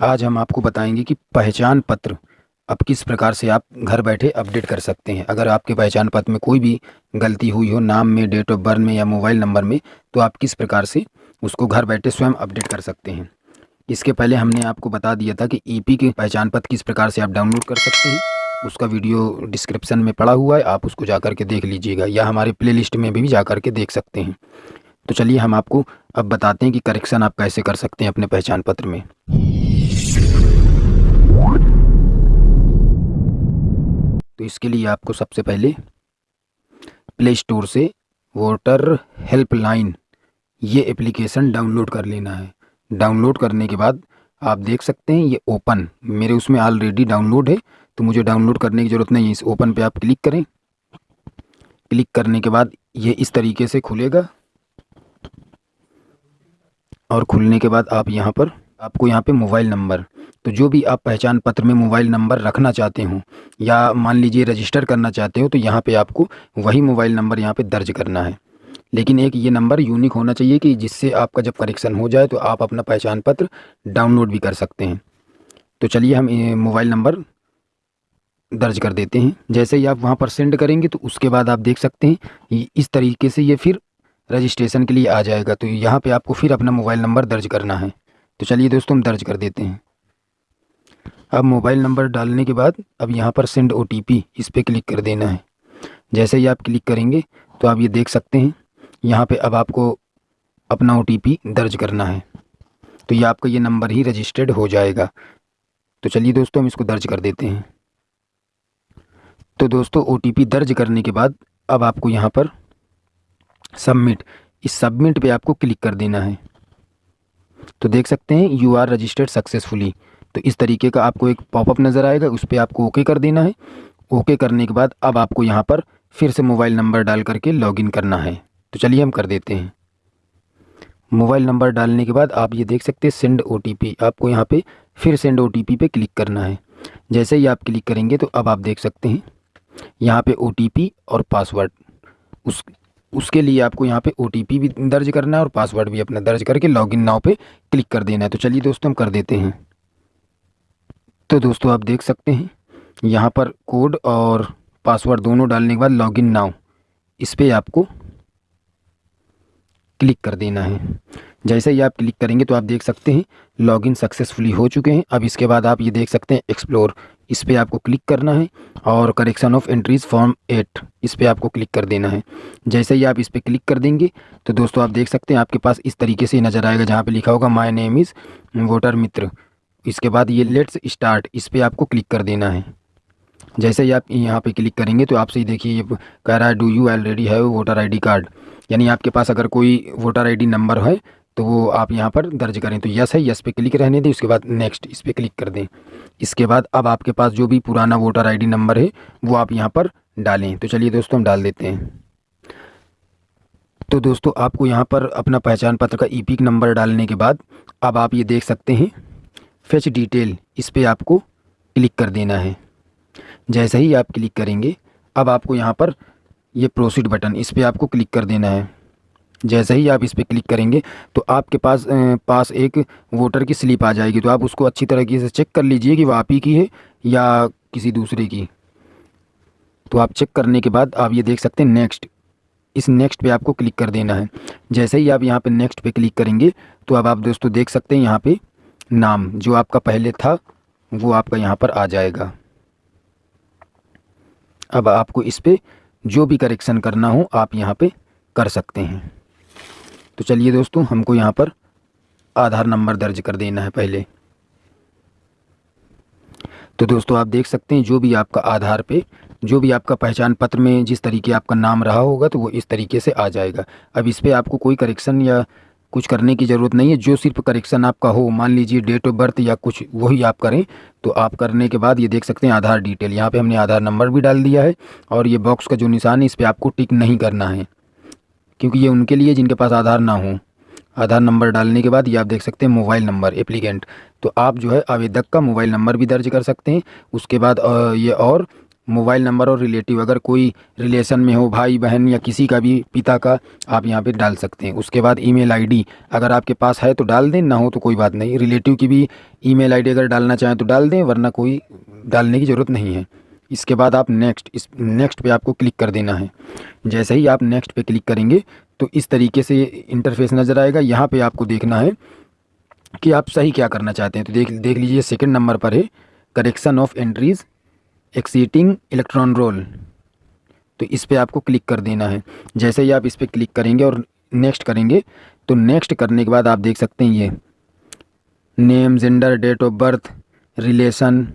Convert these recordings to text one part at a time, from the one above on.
आज हम आपको बताएँगे कि पहचान पत्र, अब किस प्रकार से आप घर बैठे अपडेट कर सकते हैं। अगर आपके पहचान पत्र में कोई भी गलती हुई हो, नाम में, डेट ऑफ़ बर्थ में या मोबाइल नंबर में तो आप किस प्रकार से उसको घर बैठे स्वयं अपडेट कर सकते हैं। इसके पहले हमने आपको बता दिया था कि ईपी के पहचान पत्र किस प्रकार से आप डाउनलोड कर सकते हैं। उसका वीडियो डिस्क्रिप्शन में पड़ा हुआ है, आप उसको जा के देख लीजिएगा या हमारे प्ले में भी जा के देख सकते हैं। तो चलिए हम आपको अब बताते हैं कि करेक्शन आप कैसे कर सकते हैं अपने पहचान पत्र में। तो इसके लिए आपको सबसे पहले प्ले स्टोर से वोटर हेल्पलाइन ये एप्लीकेशन डाउनलोड कर लेना है। डाउनलोड करने के बाद आप देख सकते हैं ये ओपन मेरे उसमें ऑलरेडी डाउनलोड है तो मुझे डाउनलोड करने की ज़रूरत नहीं है। इस ओपन पे आप क्लिक करें। क्लिक करने के बाद ये इस तरीके से खुलेगा। और खुलने के बाद आप यहाँ पर, आपको यहाँ पे मोबाइल नंबर। तो जो भी आप पहचान पत्र में मोबाइल नंबर रखना चाहते हो, या मान लीजिए रजिस्टर करना चाहते हो तो यहाँ पे आपको वही मोबाइल नंबर यहाँ पे दर्ज करना है। लेकिन एक ये नंबर यूनिक होना चाहिए कि जिससे आपका जब करेक्शन हो जाए तो आप अपना पहचान पत्र डाउनलोड भी कर सकते हैं। तो चलिए हम मोबाइल नंबर दर्ज कर देते हैं। जैसे ही आप वहाँ पर सेंड करेंगे तो उसके बाद आप देख सकते हैं इस तरीके से ये फिर रजिस्ट्रेशन के लिए आ जाएगा तो यहाँ पे आपको फिर अपना मोबाइल नंबर दर्ज करना है। तो चलिए दोस्तों, हम दर्ज कर देते हैं। अब मोबाइल नंबर डालने के बाद अब यहाँ पर सेंड ओटीपी इस पर क्लिक कर देना है। जैसे ही आप क्लिक करेंगे तो आप ये देख सकते हैं, यहाँ पे अब आपको अपना ओटीपी दर्ज करना है। तो ये आपका ये नंबर ही रजिस्टर्ड हो जाएगा। तो चलिए दोस्तों, हम इसको दर्ज कर देते हैं। तो दोस्तों ओटीपी दर्ज करने के बाद अब आपको यहाँ पर सबमिट। इस सबमिट पे आपको क्लिक कर देना है। तो देख सकते हैं यू आर रजिस्टर्ड सक्सेसफुली तो इस तरीके का आपको एक पॉपअप नज़र आएगा, उस पर आपको ओके कर देना है। ओके करने के बाद अब आपको यहाँ पर फिर से मोबाइल नंबर डाल करके लॉगिन करना है। तो चलिए हम कर देते हैं। मोबाइल नंबर डालने के बाद आप ये देख सकते हैं सेंड ओटीपी आपको यहाँ पे फिर सेंड ओ पे क्लिक करना है। जैसे ही आप क्लिक करेंगे तो अब आप देख सकते हैं, यहाँ पे ओ और पासवर्ड उस उसके लिए आपको यहाँ पे ओटीपी भी दर्ज करना है और पासवर्ड भी अपना दर्ज करके लॉगिन नाव पे क्लिक कर देना है। तो चलिए दोस्तों, हम कर देते हैं। तो दोस्तों, आप देख सकते हैं, यहाँ पर कोड और पासवर्ड दोनों डालने के बाद लॉगिन नाउ इस पर आपको क्लिक कर देना है। जैसे ही आप क्लिक करेंगे तो आप देख सकते हैं लॉगिन सक्सेसफुली हो चुके हैं। अब इसके बाद आप ये देख सकते हैं एक्सप्लोर इस पर आपको क्लिक करना है और correction of entries form eight, इस पर आपको क्लिक कर देना है। जैसे ही आप इस पर क्लिक कर देंगे तो दोस्तों आप देख सकते हैं आपके पास इस तरीके से नज़र आएगा जहाँ पे लिखा होगा माय नेम इज़ वोटर मित्र. इसके बाद ये लेट्स स्टार्ट इस पर आपको क्लिक कर देना है। जैसे ही आप यहाँ पे क्लिक करेंगे तो आपसे ही देखिए ये कह रहा है do you already have voter ID card यानी आपके पास अगर कोई वोटर आईडी नंबर है तो वो आप यहाँ पर दर्ज करें। तो यस है यस पे क्लिक रहने दें, उसके बाद नेक्स्ट इस पर क्लिक कर दें। इसके बाद अब आपके पास जो भी पुराना वोटर आईडी नंबर है, वो आप यहाँ पर डालें। तो चलिए दोस्तों, हम डाल देते हैं। तो दोस्तों, आपको यहाँ पर अपना पहचान पत्र का ई नंबर डालने के बाद अब आप ये देख सकते हैं फेच डिटेल इस पर आपको क्लिक कर देना है। जैसे ही आप क्लिक करेंगे, अब आपको यहाँ पर ये प्रोसीड बटन इस पर आपको क्लिक कर देना है। जैसे ही आप इस पर क्लिक करेंगे तो आपके पास पास एक वोटर की स्लिप आ जाएगी। तो आप उसको अच्छी तरीके से चेक कर लीजिए कि वह आप ही की है या किसी दूसरे की। तो आप चेक करने के बाद आप ये देख सकते हैं नेक्स्ट। इस नेक्स्ट पे आपको क्लिक कर देना है। जैसे ही आप यहाँ पे नेक्स्ट पे क्लिक करेंगे तो अब आप दोस्तों देख सकते हैं यहाँ पे नाम। जो आपका पहले था, वो आपका यहाँ पर आ जाएगा। अब आपको इस पर जो भी करेक्शन करना हो, आप यहाँ पे कर सकते हैं। तो चलिए दोस्तों, हमको यहाँ पर आधार नंबर दर्ज कर देना है पहले। तो दोस्तों, आप देख सकते हैं, जो भी आपका आधार पे, जो भी आपका पहचान पत्र में जिस तरीके आपका नाम रहा होगा तो वो इस तरीके से आ जाएगा। अब इस पर आपको कोई करेक्शन या कुछ करने की ज़रूरत नहीं है। जो सिर्फ़ करेक्शन आपका हो, मान लीजिए डेट ऑफ़ बर्थ या कुछ, वही आप करें तो आप करने के बाद ये देख सकते हैं आधार डिटेल यहाँ पे हमने आधार नंबर भी डाल दिया है, और ये बॉक्स का जो निशान है, इस पर आपको टिक नहीं करना है। क्योंकि ये उनके लिए जिनके पास आधार ना हो। आधार नंबर डालने के बाद ये आप देख सकते हैं मोबाइल नंबर, एप्लीकेंट। तो आप जो है आवेदक का मोबाइल नंबर भी दर्ज कर सकते हैं। उसके बाद ये और मोबाइल नंबर और रिलेटिव, अगर कोई रिलेशन में हो भाई बहन या किसी का भी पिता का, आप यहाँ पे डाल सकते हैं। उसके बाद ईमेल आईडी, अगर आपके पास है तो डाल दें, ना हो तो कोई बात नहीं। रिलेटिव की भी ईमेल आईडी अगर डालना चाहें तो डाल दें, वरना कोई डालने की ज़रूरत नहीं है। इसके बाद आप नेक्स्ट इस नेक्स्ट पे आपको क्लिक कर देना है। जैसे ही आप नेक्स्ट पे क्लिक करेंगे तो इस तरीके से इंटरफेस नज़र आएगा। यहाँ पे आपको देखना है कि आप सही क्या करना चाहते हैं। तो देख देख लीजिए सेकंड नंबर पर है correction of entries exciting electron roll तो इस पर आपको क्लिक कर देना है। जैसे ही आप इस पर क्लिक करेंगे और नेक्स्ट करेंगे तो नेक्स्ट करने के बाद आप देख सकते हैं ये। Name gender date of birth relation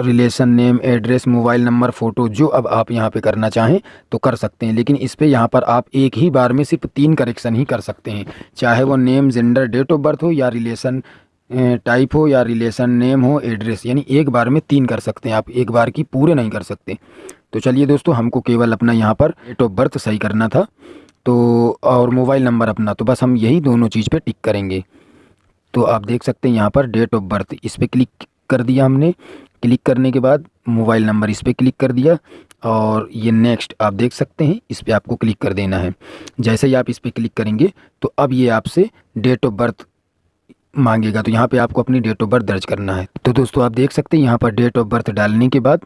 relation name, address, mobile number, photo, जो अब आप यहाँ पे करना चाहें तो कर सकते हैं। लेकिन इस पर यहाँ पर आप एक ही बार में सिर्फ़ तीन करेक्शन ही कर सकते हैं। चाहे वो name gender date of birth हो या रिलेशन टाइप हो या रिलेशन नेम हो एड्रेस यानी एक बार में तीन कर सकते हैं। आप एक बार की पूरे नहीं कर सकते। तो चलिए दोस्तों, हमको केवल अपना यहाँ पर डेट ऑफ़ बर्थ सही करना था। तो और मोबाइल नंबर अपना तो बस हम यही दोनों चीज़ पे टिक करेंगे। तो आप देख सकते हैं यहाँ पर डेट ऑफ़ बर्थ इस पर क्लिक कर दिया हमने। क्लिक करने के बाद मोबाइल नंबर इस पर क्लिक कर दिया और ये नेक्स्ट आप देख सकते हैं, इस पर आपको क्लिक कर देना है। जैसे ही आप इस पर क्लिक करेंगे तो अब ये आपसे डेट ऑफ़ बर्थ मांगेगा। तो यहाँ पे आपको अपनी डेट ऑफ़ बर्थ दर्ज करना है। तो दोस्तों आप देख सकते हैं, यहाँ पर डेट ऑफ़ बर्थ डालने के बाद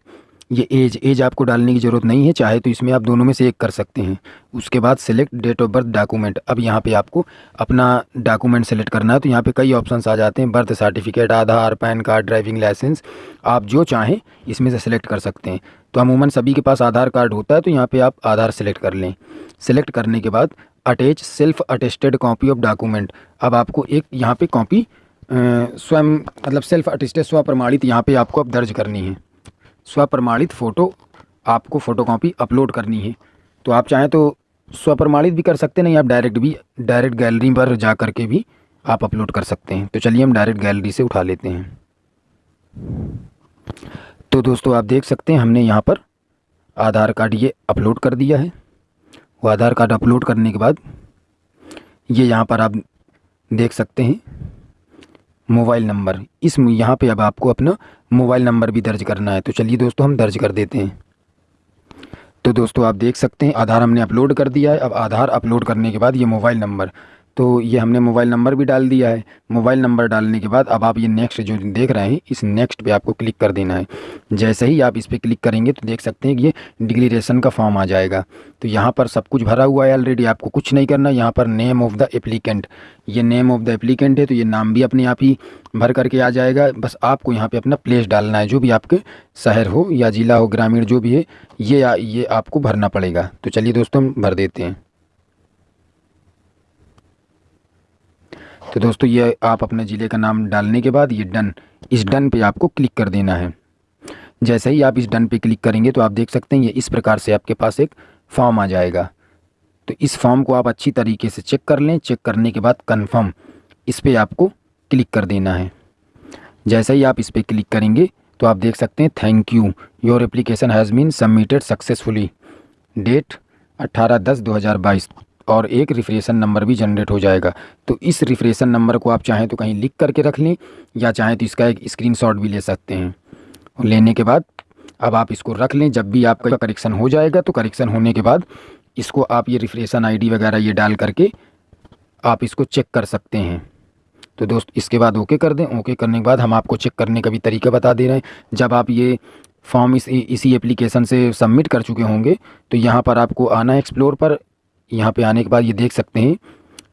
ये एज एज आपको डालने की ज़रूरत नहीं है, चाहे तो इसमें आप दोनों में से एक कर सकते हैं। उसके बाद select date of birth document अब यहाँ पे आपको अपना डॉक्यूमेंट सेलेक्ट करना है तो यहाँ पे कई ऑप्शंस आ जाते हैं। Birth certificate Aadhaar, PAN card driving licence आप जो चाहें इसमें से सिलेक्ट कर सकते हैं। तो अमूमन सभी के पास आधार कार्ड होता है तो यहाँ पर आप आधार सेलेक्ट कर लें। सेलेक्ट करने के बाद attach self attested copy of document अब आपको एक यहाँ पर कॉपी स्वयं मतलब सेल्फ अटेस्टेड स्व प्रमाणित यहाँ पर आपको अब दर्ज करनी है। स्व प्रमाणित फ़ोटो आपको फ़ोटो कॉपी अपलोड करनी है। तो आप चाहें तो स्वप्रमाणित भी कर सकते नहीं, आप डायरेक्ट भी डायरेक्ट गैलरी पर जा कर के भी आप अपलोड कर सकते हैं। तो चलिए हम डायरेक्ट गैलरी से उठा लेते हैं। तो दोस्तों, आप देख सकते हैं, हमने यहाँ पर आधार कार्ड ये अपलोड कर दिया है। वो आधार कार्ड अपलोड करने के बाद ये यहाँ पर आप देख सकते हैं मोबाइल नंबर। इस यहाँ पे अब आपको अपना मोबाइल नंबर भी दर्ज करना है। तो चलिए दोस्तों, हम दर्ज कर देते हैं। तो दोस्तों, आप देख सकते हैं, आधार हमने अपलोड कर दिया है। अब आधार अपलोड करने के बाद ये मोबाइल नंबर। तो ये हमने मोबाइल नंबर भी डाल दिया है। मोबाइल नंबर डालने के बाद अब आप ये नेक्स्ट जो देख रहे हैं, इस नेक्स्ट पे आपको क्लिक कर देना है। जैसे ही आप इस पर क्लिक करेंगे तो देख सकते हैं कि ये डिक्लेरेशन का फॉर्म आ जाएगा। तो यहाँ पर सब कुछ भरा हुआ है ऑलरेडी आपको कुछ नहीं करना। यहाँ पर नेम ऑफ़ द एप्लीकेंट ये नेम ऑफ़ द एप्लीकेंट है तो ये नाम भी अपने आप ही भर करके आ जाएगा। बस आपको यहाँ पर अपना प्लेस डालना है, जो भी आपके शहर हो या ज़िला हो, ग्रामीण जो भी है, ये ये आपको भरना पड़ेगा। तो चलिए दोस्तों, हम भर देते हैं। तो दोस्तों, ये आप अपने ज़िले का नाम डालने के बाद ये डन, इस डन पे आपको क्लिक कर देना है। जैसे ही आप इस डन पे क्लिक करेंगे तो आप देख सकते हैं ये इस प्रकार से आपके पास एक फॉर्म आ जाएगा। तो इस फॉर्म को आप अच्छी तरीके से चेक कर लें, चेक करने के बाद कन्फर्म इस पर आपको क्लिक कर देना है। जैसे ही आप इस पर क्लिक करेंगे तो आप देख सकते हैं thank you your application has been submitted successfully date अट्ठारह दस दो हज़ार बाईस। और एक रिफ्रेशन नंबर भी जनरेट हो जाएगा। तो इस रिफ्रेशन नंबर को आप चाहें तो कहीं लिख करके रख लें, या चाहें तो इसका एक स्क्रीनशॉट भी ले सकते हैं। लेने के बाद अब आप इसको रख लें, जब भी आपका करेक्शन हो जाएगा तो करेक्शन होने के बाद इसको आप ये रिफ्रेशन आईडी वगैरह ये डाल करके आप इसको चेक कर सकते हैं। तो दोस्त, इसके बाद ओके कर दें। ओके करने के बाद हम आपको चेक करने का भी तरीका बता दे रहे हैं। जब आप ये फॉर्म इस, इसी एप्लीकेशन से सबमिट कर चुके होंगे तो यहाँ पर आपको आना एक्सप्लोर पर। यहाँ पे आने के बाद ये देख सकते हैं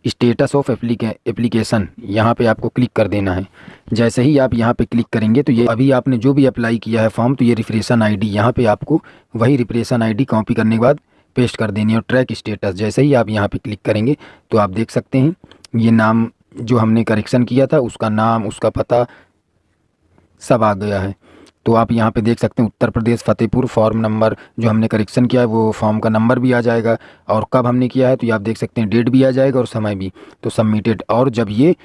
स्टेटस ऑफ़ एप्लीके एप्लीकेशन यहाँ पे आपको क्लिक कर देना है। जैसे ही आप यहाँ पे क्लिक करेंगे तो ये अभी आपने जो भी अप्लाई किया है फॉर्म तो ये रिफ्रेशन आईडी यहाँ पर आपको वही रिफ्रेशन आईडी कॉपी करने के बाद पेस्ट कर देनी है और ट्रैक स्टेटस जैसे ही आप यहाँ पे क्लिक करेंगे तो आप देख सकते हैं, ये नाम जो हमने करेक्शन किया था, उसका नाम, उसका पता सब आ गया है। तो आप यहाँ पे देख सकते हैं उत्तर प्रदेश फतेहपुर फॉर्म नंबर जो हमने करेक्शन किया है, वो फॉर्म का नंबर भी आ जाएगा। और कब हमने किया है तो ये आप देख सकते हैं, डेट भी आ जाएगा और समय भी। तो सबमिटेड और जब ये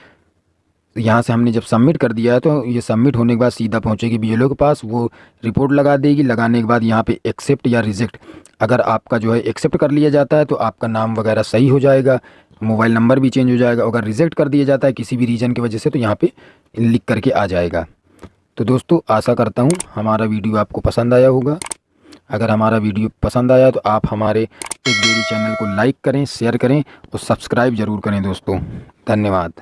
यहाँ से हमने जब सबमिट कर दिया है तो ये सबमिट होने के बाद सीधा पहुँचेगी बी के पास, वो रिपोर्ट लगा देगी। लगाने के बाद यहाँ पे एक्सेप्ट या रिजेक्ट, अगर आपका जो है एक्सेप्ट कर लिया जाता है तो आपका नाम वगैरह सही हो जाएगा, मोबाइल नंबर भी चेंज हो जाएगा। अगर रिजेक्ट कर दिया जाता है किसी भी रीज़न की वजह से तो यहाँ पर लिख करके आ जाएगा। तो दोस्तों, आशा करता हूँ हमारा वीडियो आपको पसंद आया होगा। अगर हमारा वीडियो पसंद आया तो आप हमारे इस डेली चैनल को लाइक करें, शेयर करें और सब्सक्राइब ज़रूर करें दोस्तों। धन्यवाद।